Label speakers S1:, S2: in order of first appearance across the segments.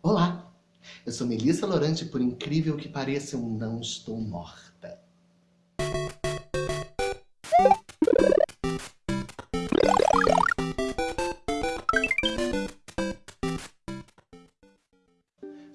S1: Olá, eu sou Melissa Lorante por incrível que pareça, eu não estou morta.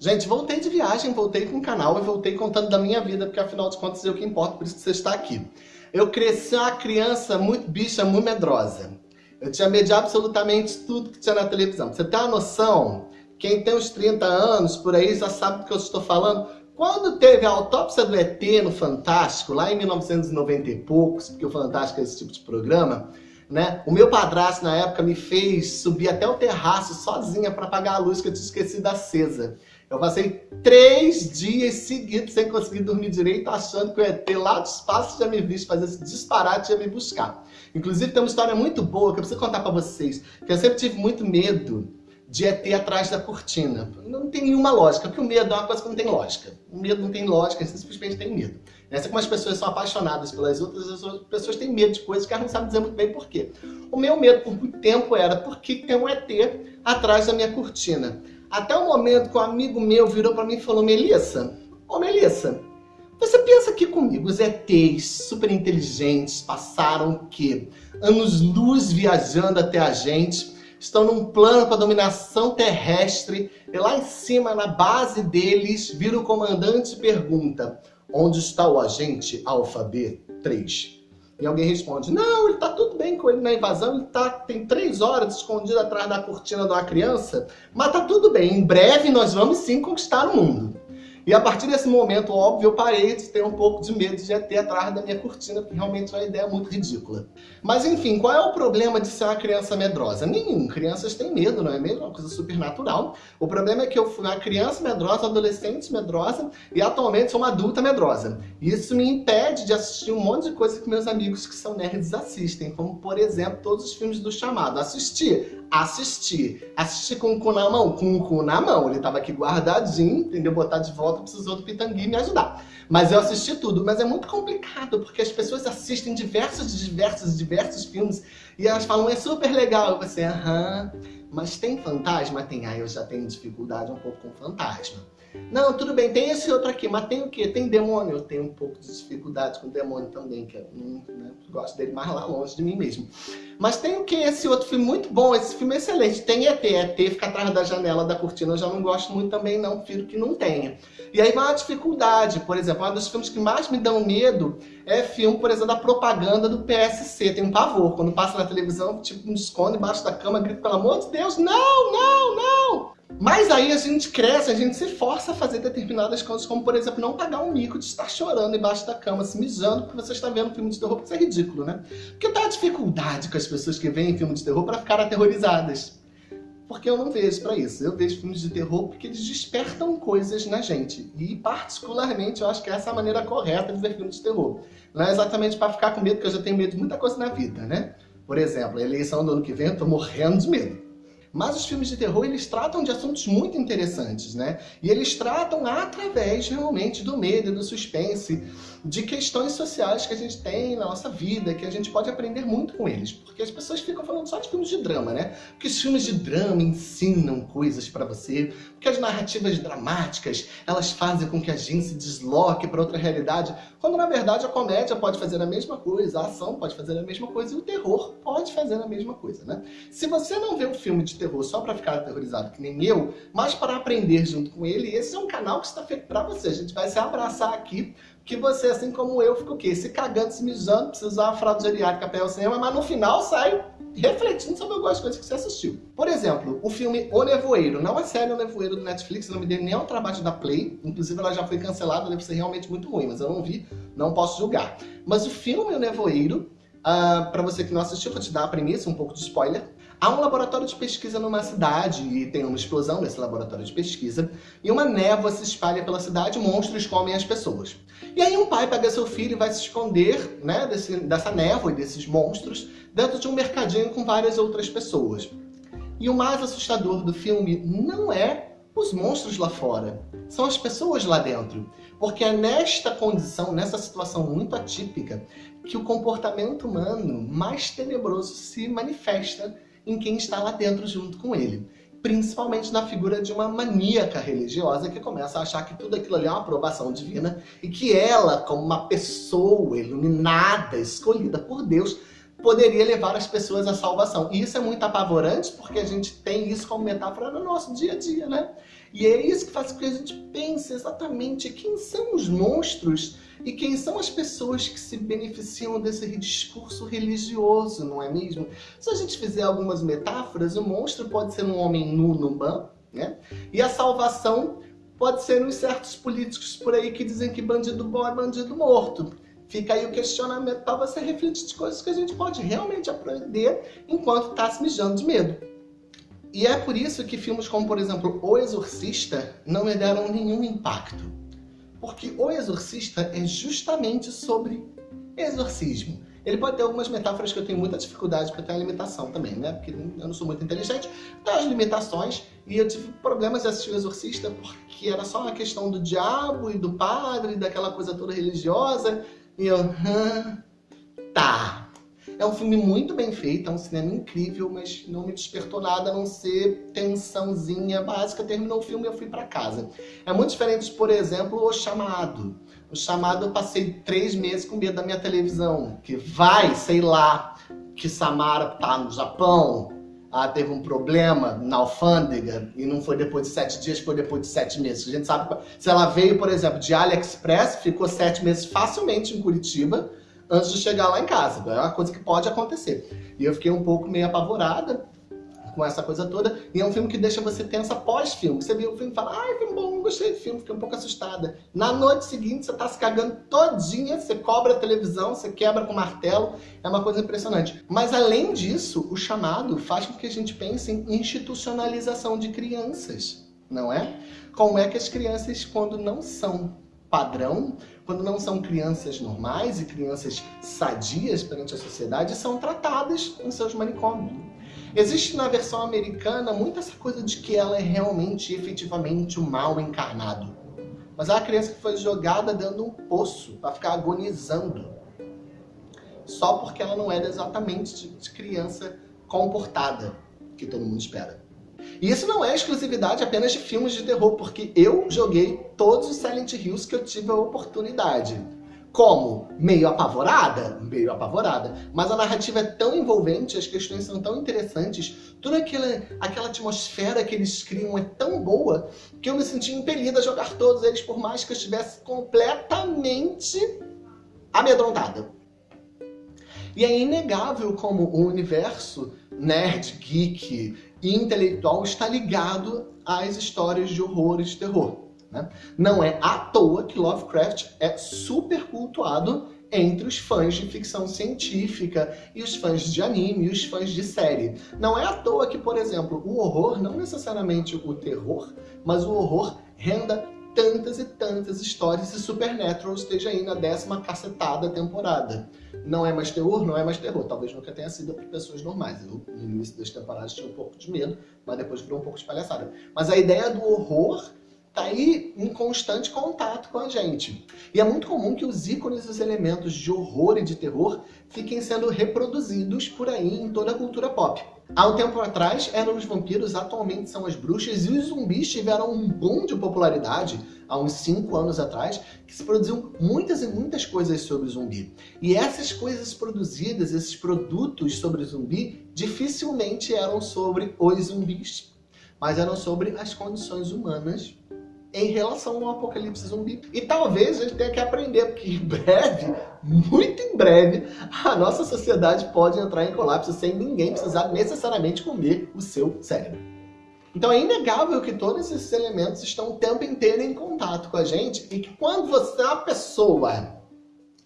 S1: Gente, voltei de viagem, voltei com o canal e voltei contando da minha vida, porque afinal de contas é o que importa, por isso que você está aqui. Eu cresci uma criança muito bicha, muito medrosa. Eu tinha medo de absolutamente tudo que tinha na televisão. Pra você ter uma noção, quem tem uns 30 anos por aí já sabe do que eu estou falando. Quando teve a autópsia do ET no Fantástico, lá em 1990 e poucos, porque o Fantástico é esse tipo de programa, né? O meu padrasto na época me fez subir até o terraço sozinha para apagar a luz que eu tinha esquecido acesa. Eu passei três dias seguidos sem conseguir dormir direito, achando que o ET lá do espaço tinha me visto fazer esse disparate e ia me buscar. Inclusive tem uma história muito boa que eu preciso contar para vocês, que eu sempre tive muito medo de ET atrás da cortina. Não tem nenhuma lógica, porque o medo é uma coisa que não tem lógica. O medo não tem lógica, você simplesmente tem medo. Essa é como as pessoas são apaixonadas pelas outras, as pessoas têm medo de coisas que elas não sabem dizer muito bem por quê. O meu medo por muito tempo era por que tem um ET atrás da minha cortina. Até o momento que um amigo meu virou para mim e falou, Melissa, ô Melissa, você pensa que comigo os ETs super inteligentes passaram o quê? Anos-luz viajando até a gente, estão num plano para dominação terrestre, e lá em cima, na base deles, vira o comandante e pergunta, onde está o agente Alfa B3? E alguém responde, não, ele tá tudo bem com ele na invasão, ele tá, tem três horas escondido atrás da cortina de uma criança, mas tá tudo bem, em breve nós vamos sim conquistar o mundo. E a partir desse momento, óbvio, eu parei de ter um pouco de medo de ter atrás da minha cortina, porque realmente é uma ideia muito ridícula. Mas enfim, qual é o problema de ser uma criança medrosa? Nenhum. Crianças têm medo, não é mesmo? É uma coisa super natural. O problema é que eu fui uma criança medrosa, adolescente medrosa e atualmente sou uma adulta medrosa. Isso me impede de assistir um monte de coisa que meus amigos que são nerds assistem, como por exemplo todos os filmes do Chamado. Assistir, assistir. Assistir com o cu na mão, com o cu na mão. Ele tava aqui guardadinho, entendeu? Botar de volta, precisou do Pitangui me ajudar. Mas eu assisti tudo, mas é muito complicado, porque as pessoas assistem diversos, diversos, diversos filmes e elas falam, é super legal. E você, aham, mas tem fantasma? Tem. Ah, eu já tenho dificuldade um pouco com fantasma. Não, tudo bem, tem esse outro aqui, mas tem o quê? Tem demônio. Eu tenho um pouco de dificuldade com demônio também, que eu hum, né, gosto dele mais lá longe de mim mesmo. Mas tem o quê? Esse outro filme muito bom, esse filme é excelente. Tem ET, ET fica atrás da janela da cortina, eu já não gosto muito também não, prefiro que não tenha. E aí vai uma dificuldade, por exemplo, um dos filmes que mais me dão medo é filme, por exemplo, da propaganda do PSC. Tem um pavor, quando passa na televisão, tipo, me esconde embaixo da cama, grito, pelo amor de Deus, não, não, não! Mas aí a gente cresce, a gente se força a fazer determinadas coisas, como por exemplo, não pagar um mico de estar chorando embaixo da cama, se mijando, porque você está vendo um filme de terror, porque isso é ridículo, né? Porque tá a dificuldade com as pessoas que veem filme de terror para ficar aterrorizadas. Porque eu não vejo para isso. Eu vejo filmes de terror porque eles despertam coisas na gente. E particularmente eu acho que essa é a maneira correta de ver filmes de terror. Não é exatamente para ficar com medo, porque eu já tenho medo de muita coisa na vida, né? Por exemplo, a eleição do ano que vem eu tô morrendo de medo. Mas os filmes de terror, eles tratam de assuntos muito interessantes, né? E eles tratam através, realmente, do medo, do suspense, de questões sociais que a gente tem na nossa vida, que a gente pode aprender muito com eles. Porque as pessoas ficam falando só de filmes de drama, né? Porque os filmes de drama ensinam coisas para você, porque as narrativas dramáticas, elas fazem com que a gente se desloque para outra realidade, quando na verdade a comédia pode fazer a mesma coisa, a ação pode fazer a mesma coisa e o terror pode fazer a mesma coisa, né? Se você não vê um filme de terror só para ficar aterrorizado que nem eu, mas para aprender junto com ele, esse é um canal que está feito para você. A gente vai se abraçar aqui, que você, assim como eu, fica o quê? Se cagando, se mijando, precisa usar uma fralda geriátrica para ir ao cinema, mas no final sai refletindo sobre algumas coisas que você assistiu. Por exemplo, o filme O Nevoeiro. Não é série O Nevoeiro do Netflix, não me deu nem ao trabalho da Play. Inclusive, ela já foi cancelada, deve ser realmente muito ruim, mas eu não vi, não posso julgar. Mas o filme O Nevoeiro, uh, para você que não assistiu, vou te dar a premissa, um pouco de spoiler. Há um laboratório de pesquisa numa cidade e tem uma explosão nesse laboratório de pesquisa e uma névoa se espalha pela cidade e monstros comem as pessoas. E aí um pai pega seu filho e vai se esconder né, desse, dessa névoa e desses monstros dentro de um mercadinho com várias outras pessoas. E o mais assustador do filme não é os monstros lá fora, são as pessoas lá dentro. Porque é nesta condição, nessa situação muito atípica, que o comportamento humano mais tenebroso se manifesta em quem está lá dentro junto com ele. principalmente na figura de uma maníaca religiosa que começa a achar que tudo aquilo ali é uma aprovação divina e que ela, como uma pessoa iluminada, escolhida por Deus, poderia levar as pessoas à salvação. E isso é muito apavorante porque a gente tem isso como metáfora no nosso dia a dia, né? E é isso que faz com que a gente pense exatamente quem são os monstros e quem são as pessoas que se beneficiam desse discurso religioso, não é mesmo? Se a gente fizer algumas metáforas, o monstro pode ser um homem nu no ban, né? E a salvação pode ser uns certos políticos por aí que dizem que bandido bom é bandido morto. Fica aí o questionamento para você refletir de coisas que a gente pode realmente aprender enquanto está se mijando de medo. E é por isso que filmes como, por exemplo, O Exorcista não me deram nenhum impacto. Porque O Exorcista é justamente sobre exorcismo. Ele pode ter algumas metáforas que eu tenho muita dificuldade, porque tem a limitação também, né? Porque eu não sou muito inteligente, tem as limitações, e eu tive problemas de assistir O Exorcista porque era só uma questão do diabo e do padre, daquela coisa toda religiosa, e eu, tá. É um filme muito bem feito, é um cinema incrível, mas não me despertou nada a não ser tensãozinha básica. Terminou o filme e eu fui pra casa. É muito diferente, por exemplo, O Chamado. O Chamado eu passei três meses com medo da minha televisão, que vai, sei lá, que Samara tá no Japão, ah, teve um problema na alfândega e não foi depois de sete dias, foi depois de sete meses. A gente sabe, se ela veio, por exemplo, de AliExpress, ficou sete meses facilmente em Curitiba, antes de chegar lá em casa. É uma coisa que pode acontecer. E eu fiquei um pouco meio apavorada com essa coisa toda. E é um filme que deixa você tensa pós-filme. Você viu o filme e fala, ai, filme bom, gostei do filme, fiquei um pouco assustada. Na noite seguinte, você tá se cagando todinha, você cobra a televisão, você quebra com martelo. É uma coisa impressionante. Mas além disso, o chamado faz com que a gente pense em institucionalização de crianças, não é? Como é que as crianças, quando não são padrão, quando não são crianças normais e crianças sadias perante a sociedade, são tratadas em seus manicômios. Existe na versão americana muito essa coisa de que ela é realmente, efetivamente, o mal encarnado. Mas é uma criança que foi jogada dentro de um poço para ficar agonizando. Só porque ela não era exatamente de criança comportada, que todo mundo espera. E isso não é exclusividade apenas de filmes de terror, porque eu joguei todos os Silent Hills que eu tive a oportunidade. Como? Meio apavorada? Meio apavorada. Mas a narrativa é tão envolvente, as questões são tão interessantes, toda aquela, aquela atmosfera que eles criam é tão boa, que eu me senti impelida a jogar todos eles, por mais que eu estivesse completamente amedrontada. E é inegável como o universo nerd, geek e intelectual está ligado às histórias de horror e de terror. Né? Não é à toa que Lovecraft é super cultuado entre os fãs de ficção científica e os fãs de anime e os fãs de série. Não é à toa que, por exemplo, o horror, não necessariamente o terror, mas o horror renda tantas e tantas histórias e Supernatural esteja aí na décima cacetada temporada. Não é mais terror, não é mais terror. Talvez nunca tenha sido para pessoas normais. Eu, no início das temporadas, tinha um pouco de medo, mas depois virou um pouco de palhaçada. Mas a ideia do horror tá aí em constante contato com a gente. E é muito comum que os ícones e os elementos de horror e de terror fiquem sendo reproduzidos por aí em toda a cultura pop. Há um tempo atrás eram os vampiros, atualmente são as bruxas, e os zumbis tiveram um boom de popularidade há uns 5 anos atrás, que se produziam muitas e muitas coisas sobre zumbi. E essas coisas produzidas, esses produtos sobre zumbi, dificilmente eram sobre os zumbis, mas eram sobre as condições humanas em relação ao apocalipse zumbi. E talvez a gente tenha que aprender, porque em breve, muito em breve, a nossa sociedade pode entrar em colapso sem ninguém precisar necessariamente comer o seu cérebro. Então é inegável que todos esses elementos estão o tempo inteiro em contato com a gente e que quando você é uma pessoa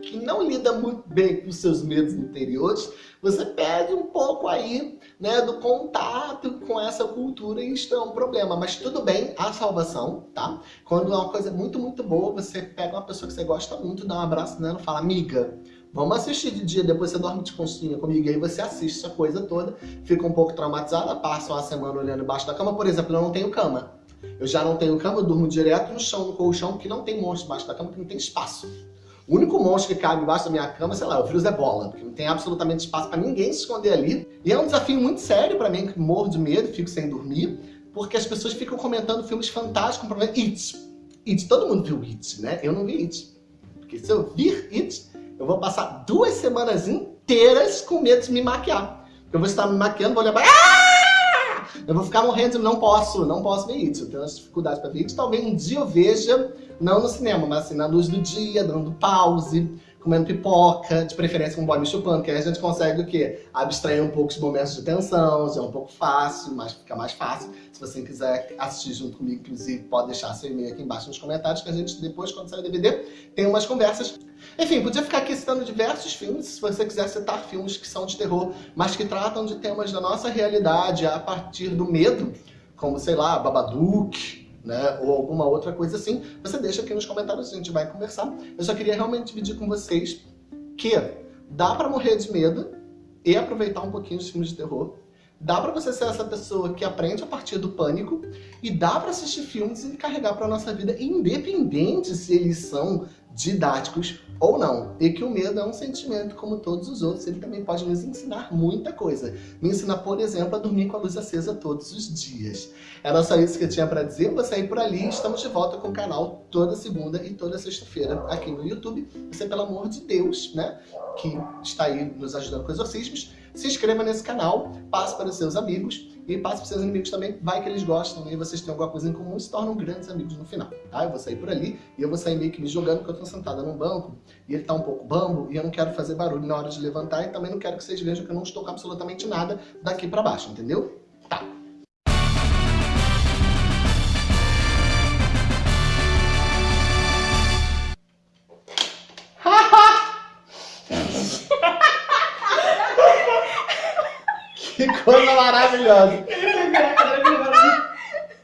S1: que não lida muito bem com seus medos interiores, você perde um pouco aí né, do contato com essa cultura e isso é um problema. Mas tudo bem, a salvação, tá? Quando é uma coisa muito, muito boa, você pega uma pessoa que você gosta muito, dá um abraço nela e fala, amiga, vamos assistir de dia, depois você dorme de conchinha comigo, e aí você assiste essa coisa toda, fica um pouco traumatizada, passa uma semana olhando embaixo da cama, por exemplo, eu não tenho cama. Eu já não tenho cama, eu durmo direto no chão, no colchão, porque não tem monstro embaixo da cama, porque não tem espaço. O único monstro que cabe embaixo da minha cama, sei lá, o vírus é bola, porque não tem absolutamente espaço para ninguém se esconder ali. E é um desafio muito sério para mim, que morro de medo, fico sem dormir. porque as pessoas ficam comentando filmes fantásticos, com It. It, todo mundo viu It, né? Eu não vi It. Porque se eu vir It, eu vou passar duas semanas inteiras com medo de me maquiar. Eu vou estar me maquiando, vou olhar pra... Ah! Eu vou ficar morrendo, não posso, não posso ver It. Eu tenho umas dificuldades pra ver It. Talvez um dia eu veja, não no cinema, mas assim, na luz do dia, dando pause, comendo pipoca, de preferência com um boy me chupando, que aí a gente consegue o quê? Abstrair um pouco os momentos de tensão, já é um pouco fácil, mas fica mais fácil. Se você quiser assistir junto comigo, inclusive, pode deixar seu e-mail aqui embaixo nos comentários, que a gente depois, quando sair o DVD, tem umas conversas. Enfim, podia ficar aqui citando diversos filmes, se você quiser citar filmes que são de terror, mas que tratam de temas da nossa realidade a partir do medo, como, sei lá, Babadook, né, ou alguma outra coisa assim, você deixa aqui nos comentários, a gente vai conversar. Eu só queria realmente dividir com vocês que dá pra morrer de medo e aproveitar um pouquinho os filmes de terror. Dá pra você ser essa pessoa que aprende a partir do pânico e dá pra assistir filmes e carregar pra nossa vida, independente se eles são didáticos ou não. E que o medo é um sentimento como todos os outros, ele também pode nos ensinar muita coisa. Me ensina, por exemplo, a dormir com a luz acesa todos os dias. Era só isso que eu tinha para dizer, vou sair por ali, estamos de volta com o canal toda segunda e toda sexta-feira aqui no YouTube. Você, pelo amor de Deus, né, que está aí nos ajudando com exorcismos, se inscreva nesse canal, passe para os seus amigos e passe para os seus inimigos também, vai que eles gostam e vocês têm alguma coisa em comum e se tornam grandes amigos no final, tá? Eu vou sair por ali e eu vou sair meio que me jogando porque eu estou sentada num banco e ele está um pouco bambo e eu não quero fazer barulho na hora de levantar e também não quero que vocês vejam que eu não estou com absolutamente nada daqui para baixo, entendeu? Maravilhosa!